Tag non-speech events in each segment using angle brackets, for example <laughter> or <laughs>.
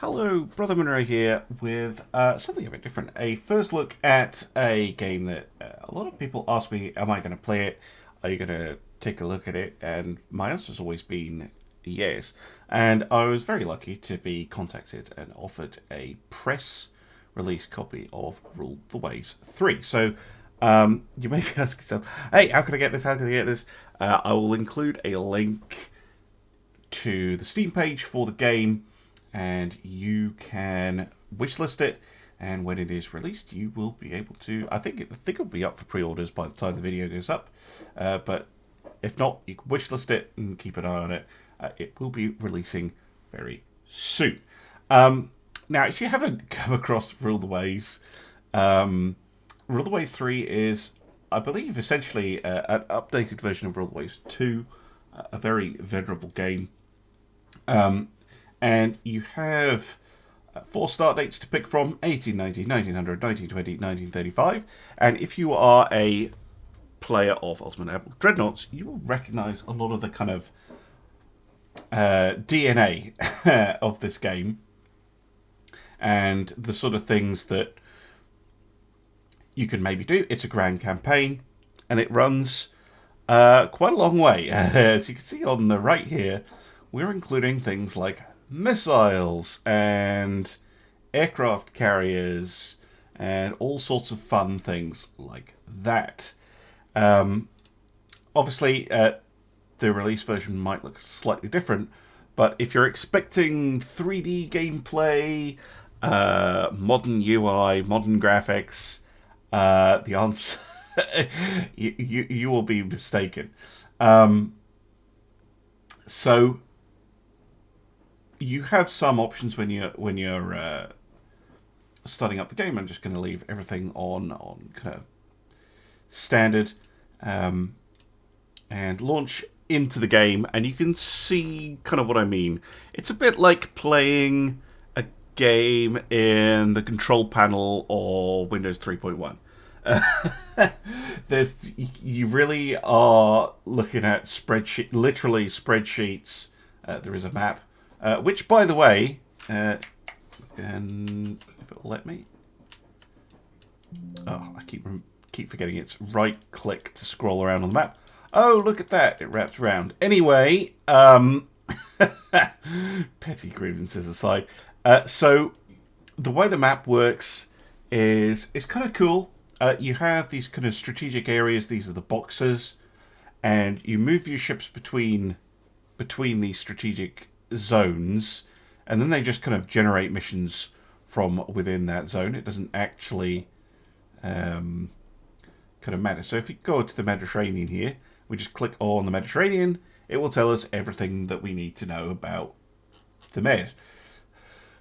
Hello, Brother Monroe here with uh, something a bit different. A first look at a game that uh, a lot of people ask me, am I going to play it? Are you going to take a look at it? And my answer has always been yes. And I was very lucky to be contacted and offered a press release copy of Rule the Waves 3. So um, you may be <laughs> asking yourself, hey, how can I get this? How can I get this? Uh, I will include a link to the Steam page for the game and you can wishlist it. And when it is released you will be able to I think it, I think it'll be up for pre-orders by the time the video goes up. Uh, but if not you can wishlist it and keep an eye on it. Uh, it will be releasing very soon. Um, now if you haven't <laughs> come across Rule the Waves um, Rule the Waves 3 is I believe essentially uh, an updated version of Rule the Waves 2 a very venerable game. Um, and you have uh, four start dates to pick from 1890, 1900, 1920, 1935. And if you are a player of Ultimate Admiral Dreadnoughts, you will recognize a lot of the kind of uh, DNA <laughs> of this game and the sort of things that you can maybe do. It's a grand campaign and it runs uh, quite a long way. <laughs> As you can see on the right here, we're including things like missiles and aircraft carriers and all sorts of fun things like that. Um, obviously, uh, the release version might look slightly different, but if you're expecting 3D gameplay, uh, modern UI, modern graphics, uh, the answer <laughs> you, you, you will be mistaken. Um, so you have some options when you're when you're uh, starting up the game. I'm just going to leave everything on on kind of standard um, and launch into the game, and you can see kind of what I mean. It's a bit like playing a game in the control panel or Windows 3.1. <laughs> there's you really are looking at spreadsheet, literally spreadsheets. Uh, there is a map uh, which, by the way, uh, and if it'll let me. Oh, I keep keep forgetting it's right click to scroll around on the map. Oh, look at that. It wraps around. Anyway, um, <laughs> petty grievances aside. Uh, so, the way the map works is it's kind of cool. Uh, you have these kind of strategic areas. These are the boxes. And you move your ships between between these strategic zones, and then they just kind of generate missions from within that zone. It doesn't actually um, kind of matter. So if you go to the Mediterranean here, we just click on the Mediterranean, it will tell us everything that we need to know about the Med.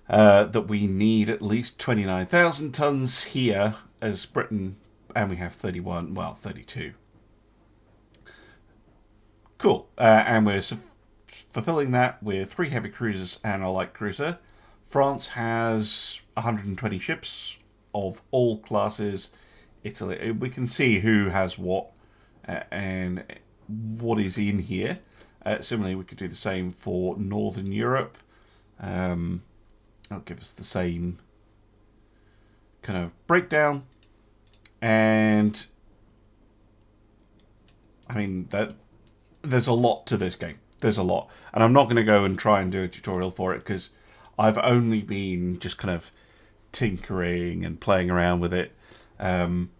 Uh, that we need at least 29,000 tons here as Britain, and we have 31, well, 32. Cool. Uh, and we're fulfilling that with three heavy cruisers and a light cruiser. France has 120 ships of all classes. Italy, we can see who has what and what is in here. Uh, similarly, we could do the same for Northern Europe. Um, that'll give us the same kind of breakdown. And I mean that there's a lot to this game there's a lot. And I'm not going to go and try and do a tutorial for it because I've only been just kind of tinkering and playing around with it. Um,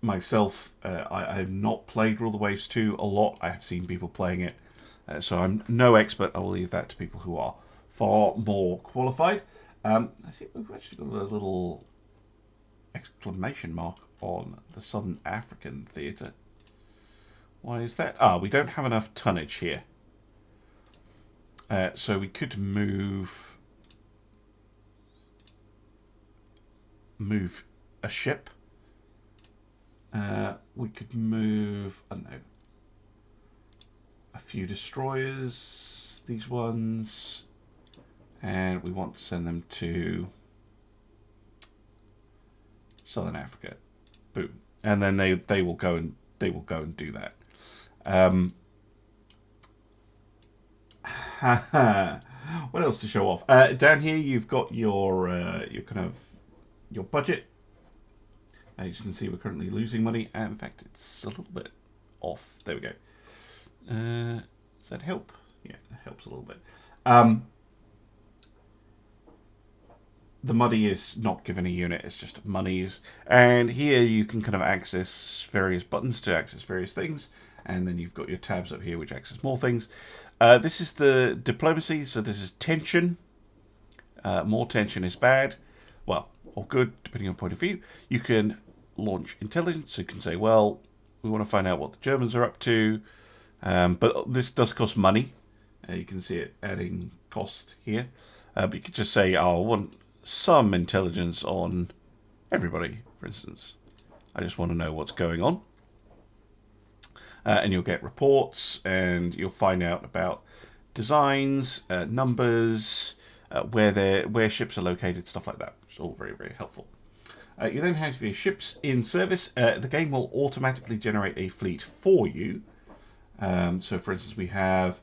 myself, uh, I, I, have not played Rule the Waves 2 a lot. I have seen people playing it. Uh, so I'm no expert. I will leave that to people who are far more qualified. Um, I see we've actually got a little exclamation mark on the Southern African Theatre. Why is that? Ah, we don't have enough tonnage here. Uh, so we could move move a ship. Uh, we could move, I don't know, a few destroyers, these ones, and we want to send them to Southern Africa. Boom. And then they, they will go and they will go and do that. Um, <laughs> what else to show off? Uh, down here, you've got your uh, your kind of your budget. As you can see, we're currently losing money. And in fact, it's a little bit off. There we go. Uh, does that help? Yeah, it helps a little bit. Um, the money is not given a unit, it's just monies. And here you can kind of access various buttons to access various things. And then you've got your tabs up here which access more things. Uh, this is the diplomacy, so this is tension. Uh, more tension is bad. Well, or good, depending on point of view. You can launch intelligence. You can say, well, we want to find out what the Germans are up to. Um, but this does cost money. Uh, you can see it adding cost here. Uh, but you could just say, oh, I want some intelligence on everybody, for instance. I just want to know what's going on. Uh, and you'll get reports and you'll find out about designs, uh, numbers, uh, where they where ships are located, stuff like that. It's all very, very helpful. Uh, you then have your ships in service. Uh, the game will automatically generate a fleet for you. Um, so, for instance, we have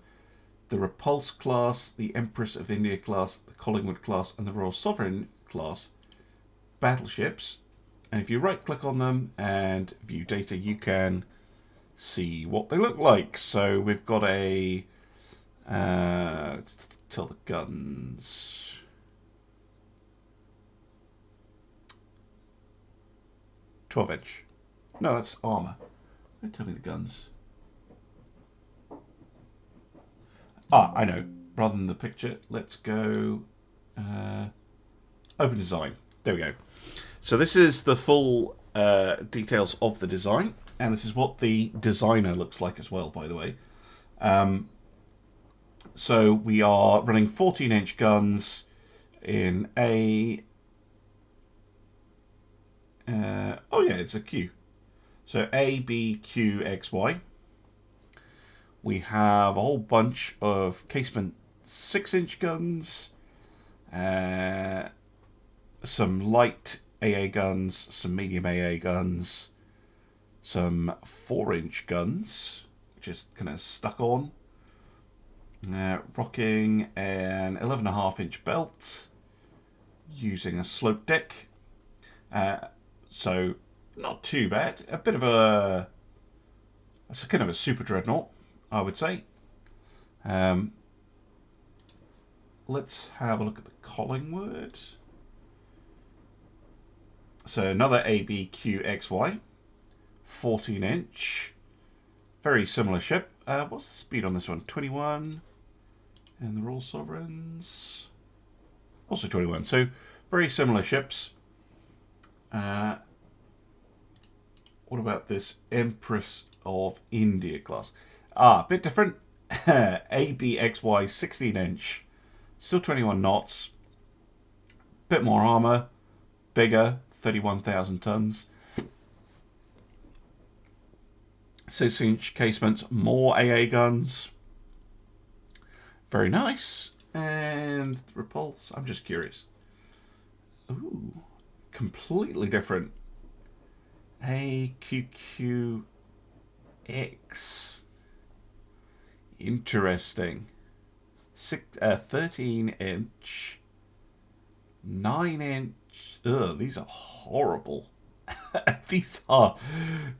the Repulse class, the Empress of India class, the Collingwood class, and the Royal Sovereign class battleships. And if you right click on them and view data, you can see what they look like. So we've got a, uh, tell the guns. Twelve inch. No, that's armor. Tell me the guns. Ah, I know. Rather than the picture, let's go uh, open design. There we go. So this is the full uh, details of the design, and this is what the designer looks like as well, by the way. Um, so we are running 14-inch guns in a... Uh, oh yeah, it's a Q. So A, B, Q, X, Y. We have a whole bunch of casemate 6-inch guns, uh, some light AA guns, some medium AA guns, some 4-inch guns, just kind of stuck on, uh, rocking an 11.5 inch belt, using a slope deck, uh, so not too bad, a bit of a, it's a kind of a super dreadnought. I would say. Um, let's have a look at the Collingwood. So another ABQXY, 14 inch, very similar ship. Uh, what's the speed on this one? 21. And the Royal Sovereigns, also 21. So very similar ships. Uh, what about this Empress of India class? Ah, a bit different. <laughs> ABXY 16 inch, still 21 knots, bit more armor, bigger, 31,000 tons. 6 inch casemates, more AA guns. Very nice. And repulse, I'm just curious. Ooh, completely different. AQQX. Interesting. Six, uh, 13 inch, 9 inch. Ugh, these are horrible. <laughs> these are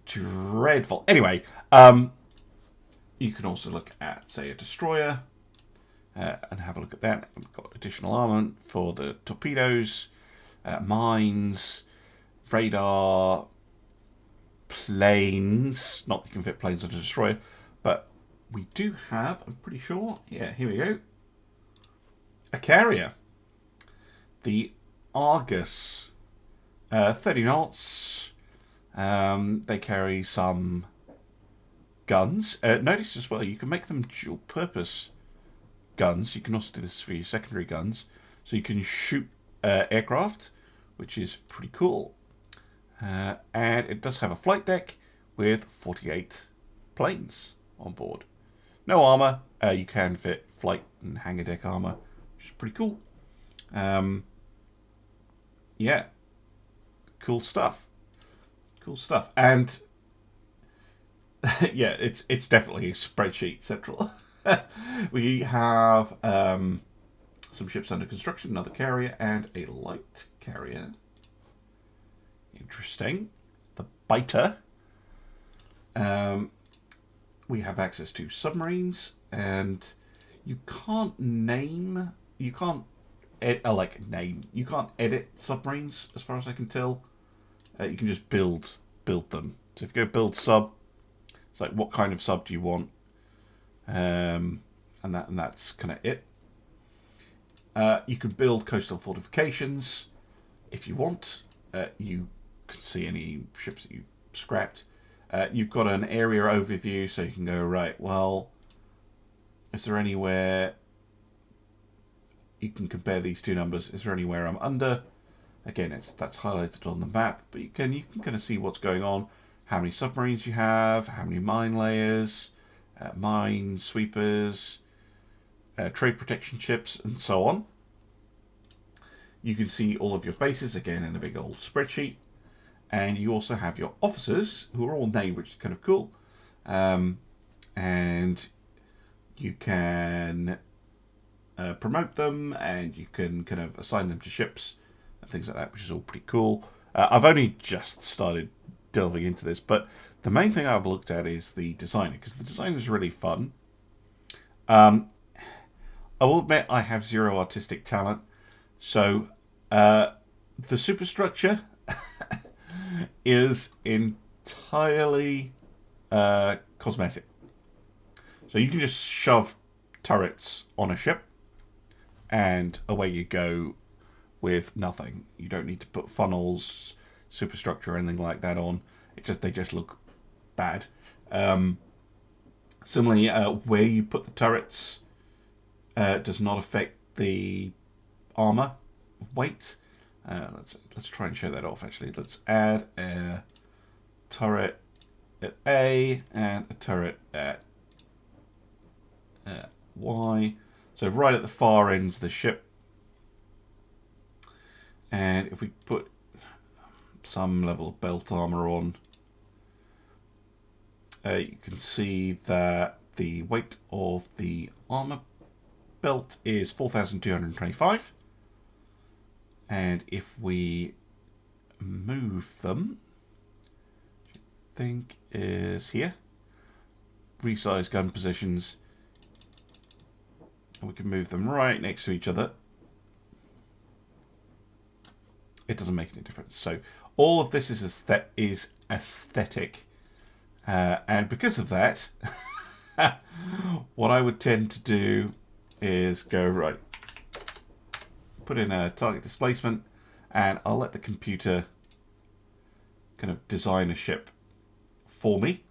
dreadful. Anyway, um, you can also look at, say, a destroyer uh, and have a look at that. We've got additional armament for the torpedoes, uh, mines, radar, planes. Not that you can fit planes on a destroyer, but we do have, I'm pretty sure, yeah, here we go, a carrier. The Argus, uh, 30 knots. Um, they carry some guns. Uh, notice as well, you can make them dual purpose guns. You can also do this for your secondary guns. So you can shoot uh, aircraft, which is pretty cool. Uh, and it does have a flight deck with 48 planes on board. No armor. Uh, you can fit flight and hangar deck armor, which is pretty cool. Um, yeah, cool stuff. Cool stuff. And <laughs> yeah, it's it's definitely spreadsheet central. <laughs> we have um, some ships under construction, another carrier, and a light carrier. Interesting. The biter. Um, we have access to submarines, and you can't name, you can't, ed, uh, like name, you can't edit submarines as far as I can tell. Uh, you can just build build them. So if you go build sub, it's like what kind of sub do you want, um, and that and that's kind of it. Uh, you can build coastal fortifications if you want. Uh, you can see any ships that you scrapped. Uh, you've got an area overview, so you can go, right, well, is there anywhere you can compare these two numbers? Is there anywhere I'm under? Again, it's that's highlighted on the map, but you can you can kind of see what's going on, how many submarines you have, how many mine layers, uh, mine sweepers, uh, trade protection ships, and so on. You can see all of your bases again in a big old spreadsheet and you also have your officers who are all named, which is kind of cool. Um, and you can uh, promote them and you can kind of assign them to ships things like that, which is all pretty cool. Uh, I've only just started delving into this, but the main thing I've looked at is the designer because the design is really fun. Um, I will admit I have zero artistic talent, so uh, the superstructure <laughs> is entirely uh, cosmetic. So you can just shove turrets on a ship and away you go with nothing. You don't need to put funnels, superstructure, or anything like that on. It just they just look bad. Um, similarly, uh, where you put the turrets uh, does not affect the armor weight. Uh, let's let's try and show that off. Actually, let's add a turret at A and a turret at uh, Y. So right at the far ends of the ship. And if we put some level of belt armor on, uh, you can see that the weight of the armor belt is 4,225 and if we move them, I think is here, resize gun positions, and we can move them right next to each other. It doesn't make any difference. So all of this is aesthet is aesthetic. Uh, and because of that, <laughs> what I would tend to do is go, right, put in a target displacement and I'll let the computer kind of design a ship for me.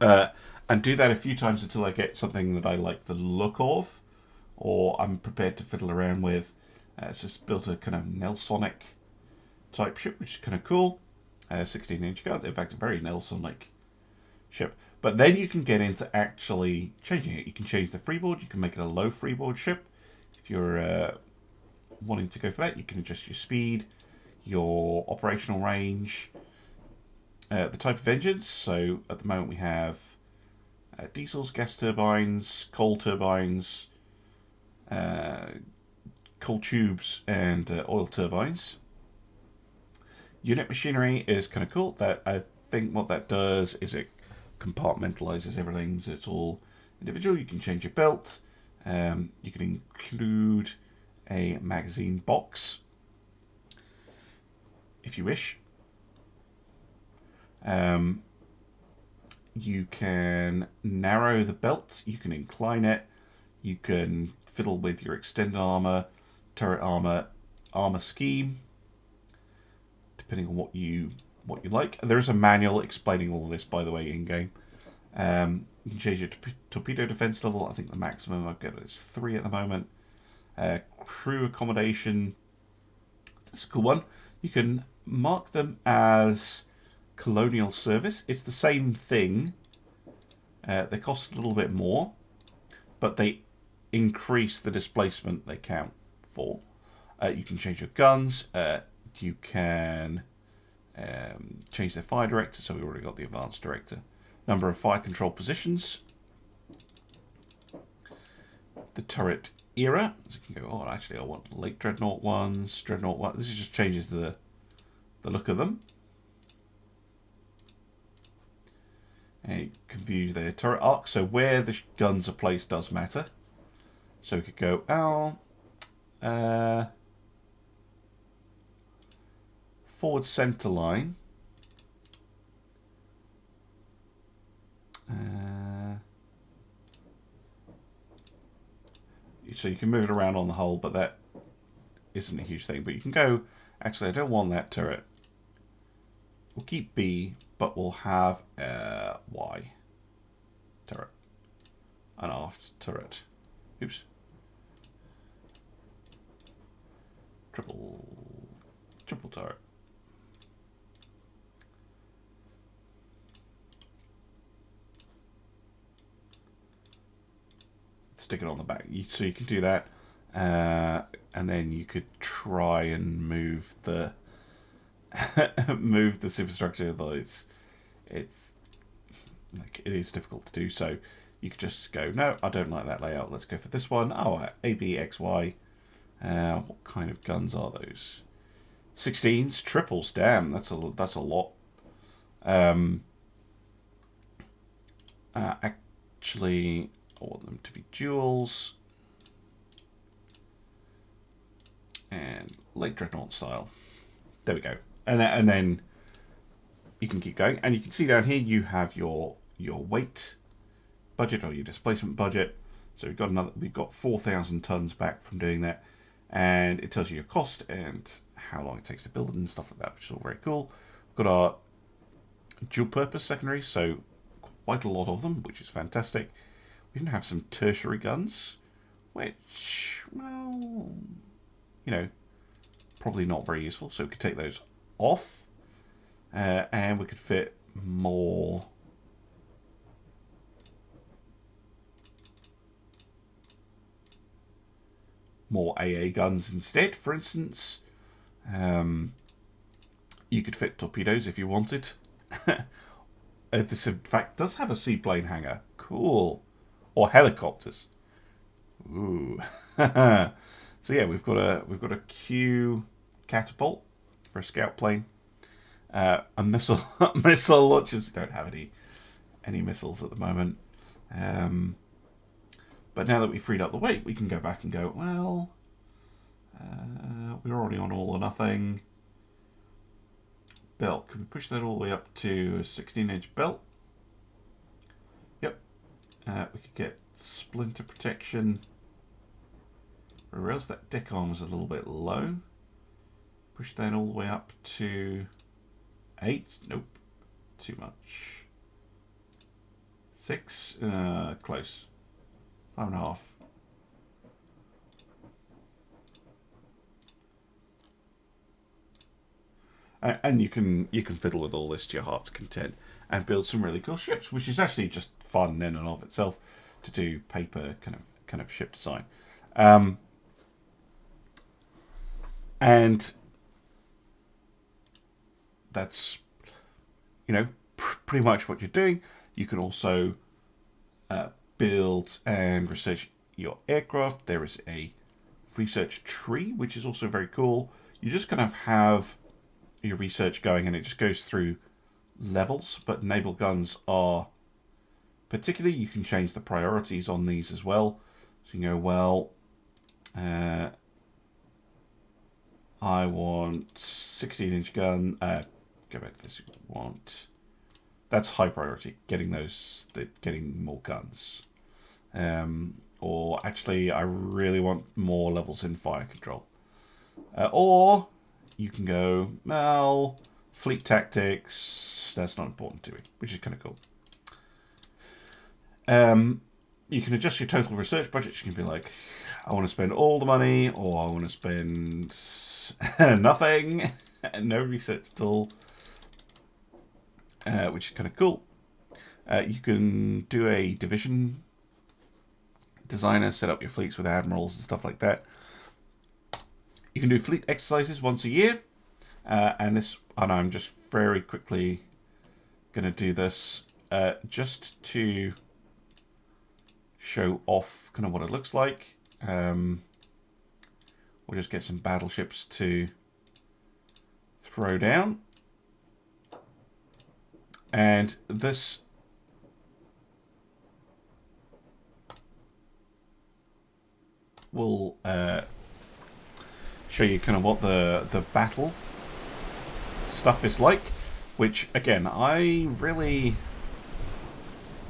Uh, and do that a few times until I get something that I like the look of or I'm prepared to fiddle around with. Uh, it's just built a kind of Nelsonic type ship, which is kind of cool. Uh, 16 inch guns, in fact, a very Nelsonic ship. But then you can get into actually changing it. You can change the freeboard, you can make it a low freeboard ship. If you're uh, wanting to go for that, you can adjust your speed, your operational range, uh, the type of engines. So at the moment we have uh, diesels, gas turbines, coal turbines, uh, coal tubes, and uh, oil turbines. Unit machinery is kind of cool. That I think what that does is it compartmentalizes everything, so it's all individual. You can change your belt. Um, you can include a magazine box if you wish. Um, you can narrow the belt, you can incline it, you can fiddle with your extended armor, turret armor, armor scheme, depending on what you what you like. There is a manual explaining all this, by the way, in game. Um, you can change your torpedo defense level. I think the maximum I've got is three at the moment. Uh, crew accommodation. That's a cool one. You can mark them as colonial service. It's the same thing. Uh, they cost a little bit more, but they increase the displacement they count for. Uh, you can change your guns. Uh, you can um, change their fire director. So we already got the advanced director number of fire control positions. The turret era. So you can go, oh, actually, I want late dreadnought ones, dreadnought one. This just changes the the look of them. And you can view their turret arc. So where the guns are placed does matter. So we could go, oh, uh, forward center line. Uh, so you can move it around on the whole, but that isn't a huge thing. But you can go, actually, I don't want that turret. We'll keep B, but we'll have a Y turret. An aft turret. Oops. Triple, triple turret. stick it on the back. You, so you can do that, uh, and then you could try and move the <laughs> move the superstructure. Though it's it's like it is difficult to do. So you could just go, no, I don't like that layout. Let's go for this one. Oh, A B X Y. Uh, what kind of guns are those? 16s, triples. Damn, that's a that's a lot. Um, uh, actually, I want them to be duals. And late dreadnought style. There we go. And, and then you can keep going. And you can see down here you have your your weight budget or your displacement budget. So we've got another we've got 4,000 tons back from doing that. And it tells you your cost and how long it takes to build it and stuff like that, which is all very cool. We've got our dual purpose secondary, so quite a lot of them, which is fantastic. We even have some tertiary guns, which, well, you know, probably not very useful. So we could take those off, uh, and we could fit more more AA guns instead, for instance. Um, you could fit torpedoes if you wanted. <laughs> uh, this, in fact, does have a seaplane hangar. Cool or helicopters. Ooh. <laughs> so yeah, we've got a we've got a Q catapult for a scout plane. Uh, a missile <laughs> missile launchers don't have any any missiles at the moment. Um, but now that we've freed up the weight, we can go back and go, well, uh, we're already on all or nothing. Belt, can we push that all the way up to a 16 inch belt? Uh, we could get splinter protection. Or else that deck arm is a little bit low. Push that all the way up to 8. Nope. Too much. 6. Uh, close. Five and a half. and you can you can fiddle with all this to your heart's content and build some really cool ships, which is actually just fun in and of itself to do paper kind of kind of ship design. Um, and that's you know pr pretty much what you're doing. You can also uh, build and research your aircraft. There is a research tree, which is also very cool. You're just kind of have your research going and it just goes through levels, but naval guns are particularly, you can change the priorities on these as well. So you go, well, uh, I want 16 inch gun, uh, go back to this, want, that's high priority, getting those, getting more guns. Um, or actually, I really want more levels in fire control. Uh, or you can go, well, fleet tactics, that's not important to me, which is kind of cool. Um, you can adjust your total research budget. You can be like, I want to spend all the money, or I want to spend <laughs> nothing, <laughs> no research at all, uh, which is kind of cool. Uh, you can do a division designer, set up your fleets with admirals and stuff like that. You can do fleet exercises once a year, uh, and this, and I'm just very quickly going to do this uh, just to show off kind of what it looks like. Um, we'll just get some battleships to throw down. And this will uh, show you kind of what the, the battle stuff is like, which, again, I really...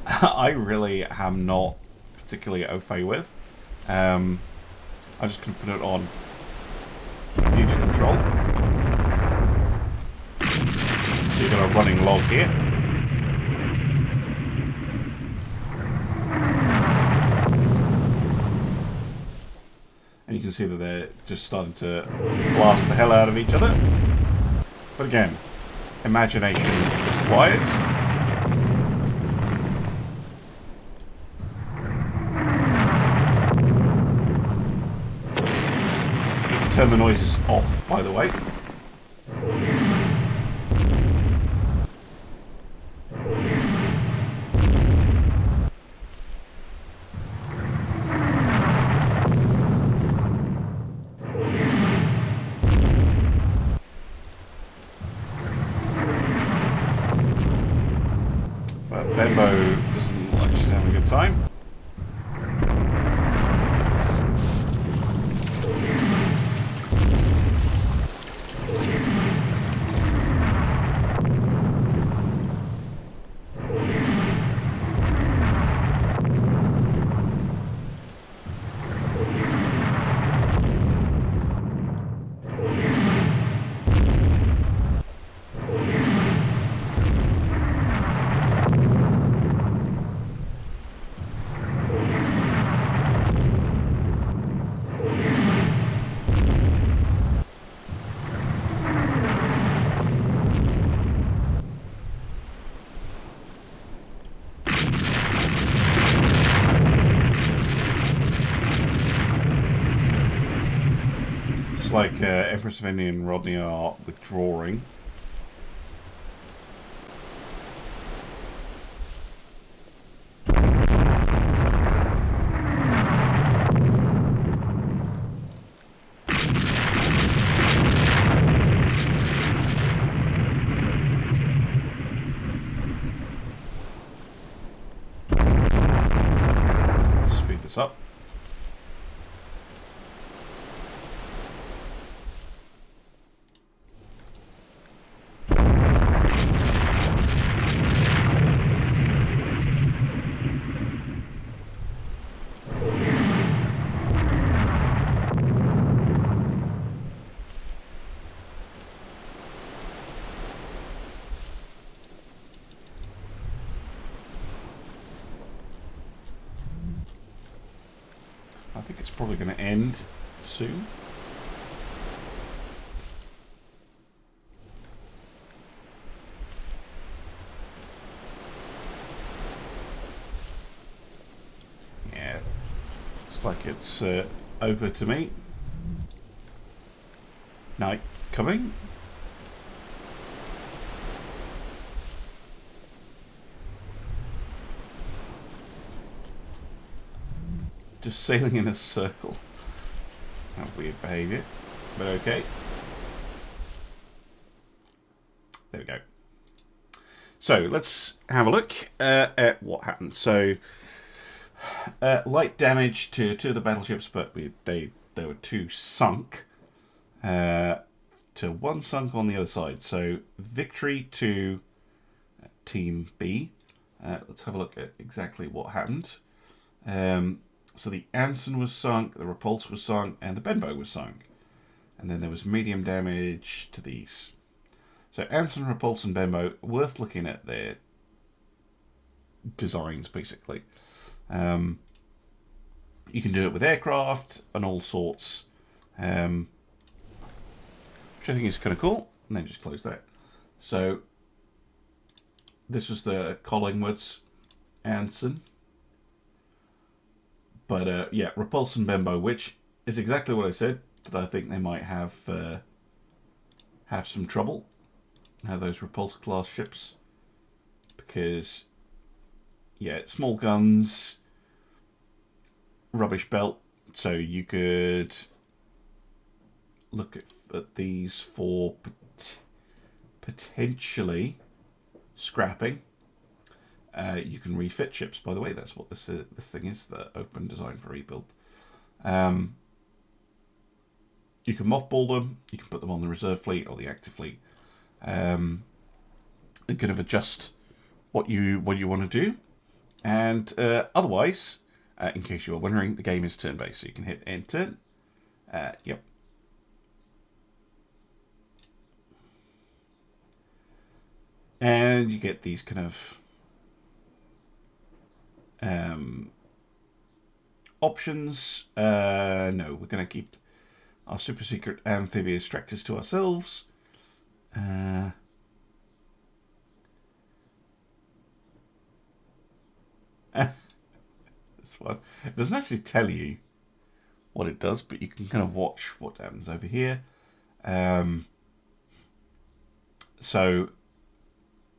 <laughs> I really am not particularly au fait with. Um, I'm just going to put it on computer control. So you've got a running log here. Can see that they're just starting to blast the hell out of each other. But again, imagination required. turn the noises off, by the way. But Benbow doesn't like she's having a good time. Like uh, Empress of India and Rodney are withdrawing. Speed this up. Probably going to end soon. Yeah, looks like it's uh, over to me. Night coming. Just sailing in a circle. Weird behaviour, but okay. There we go. So let's have a look uh, at what happened. So uh, light damage to two of the battleships, but we, they were two sunk. Uh, to one sunk on the other side. So victory to Team B. Uh, let's have a look at exactly what happened. Um, so the Anson was sunk, the Repulse was sunk, and the Benbow was sunk. And then there was medium damage to these. So Anson, Repulse, and Benbow, worth looking at their designs, basically. Um, you can do it with aircraft and all sorts. Um, which I think is kind of cool. And then just close that. So this was the Collingwoods Anson. But uh, yeah, Repulse and Benbow, which is exactly what I said, that I think they might have uh, have some trouble. Have those Repulse class ships. Because, yeah, small guns, rubbish belt, so you could look at, at these for pot- potentially scrapping. Uh, you can refit ships, by the way. That's what this uh, this thing is, the open design for rebuild. Um, you can mothball them. You can put them on the reserve fleet or the active fleet. Um, and kind of adjust what you what you want to do. And uh, otherwise, uh, in case you are wondering, the game is turn-based, so you can hit end turn. Uh, yep. And you get these kind of um, options. Uh, no, we're going to keep our super secret amphibious tractors to ourselves. Uh, <laughs> this one. It doesn't actually tell you what it does, but you can kind of watch what happens over here. Um, so,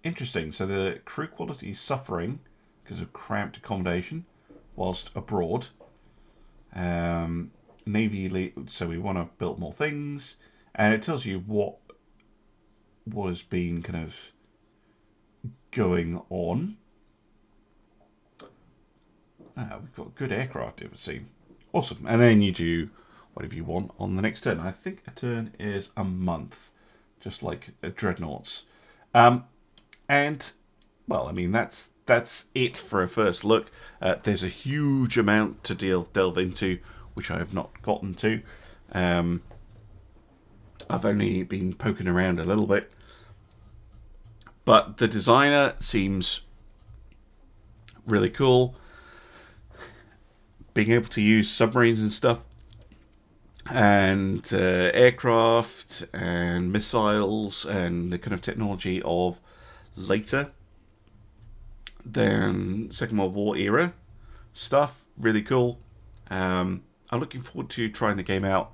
interesting. So the crew quality is suffering because of cramped accommodation whilst abroad. Um, Navy, so we want to build more things, and it tells you what was being kind of going on. Ah, we've got good aircraft, it would seem. Awesome. And then you do whatever you want on the next turn. I think a turn is a month, just like a Dreadnoughts. Um, and, well, I mean, that's that's it for a first look. Uh, there's a huge amount to deal, delve into, which I have not gotten to. Um, I've only been poking around a little bit. But the designer seems really cool. Being able to use submarines and stuff, and uh, aircraft and missiles and the kind of technology of later than Second World War era stuff. Really cool. Um, I'm looking forward to trying the game out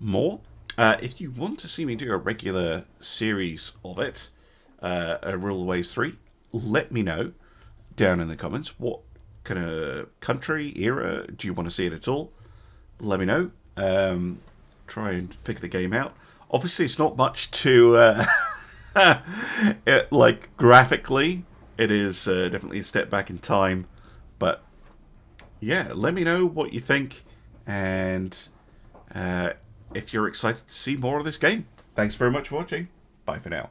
more. Uh, if you want to see me do a regular series of it, uh, a Rule the Waves 3, let me know down in the comments. What kind of country, era do you want to see it at all? Let me know. Um, try and figure the game out. Obviously, it's not much to, uh, <laughs> it, like, graphically, it is uh, definitely a step back in time. But yeah, let me know what you think and uh, if you're excited to see more of this game. Thanks very much for watching. Bye for now.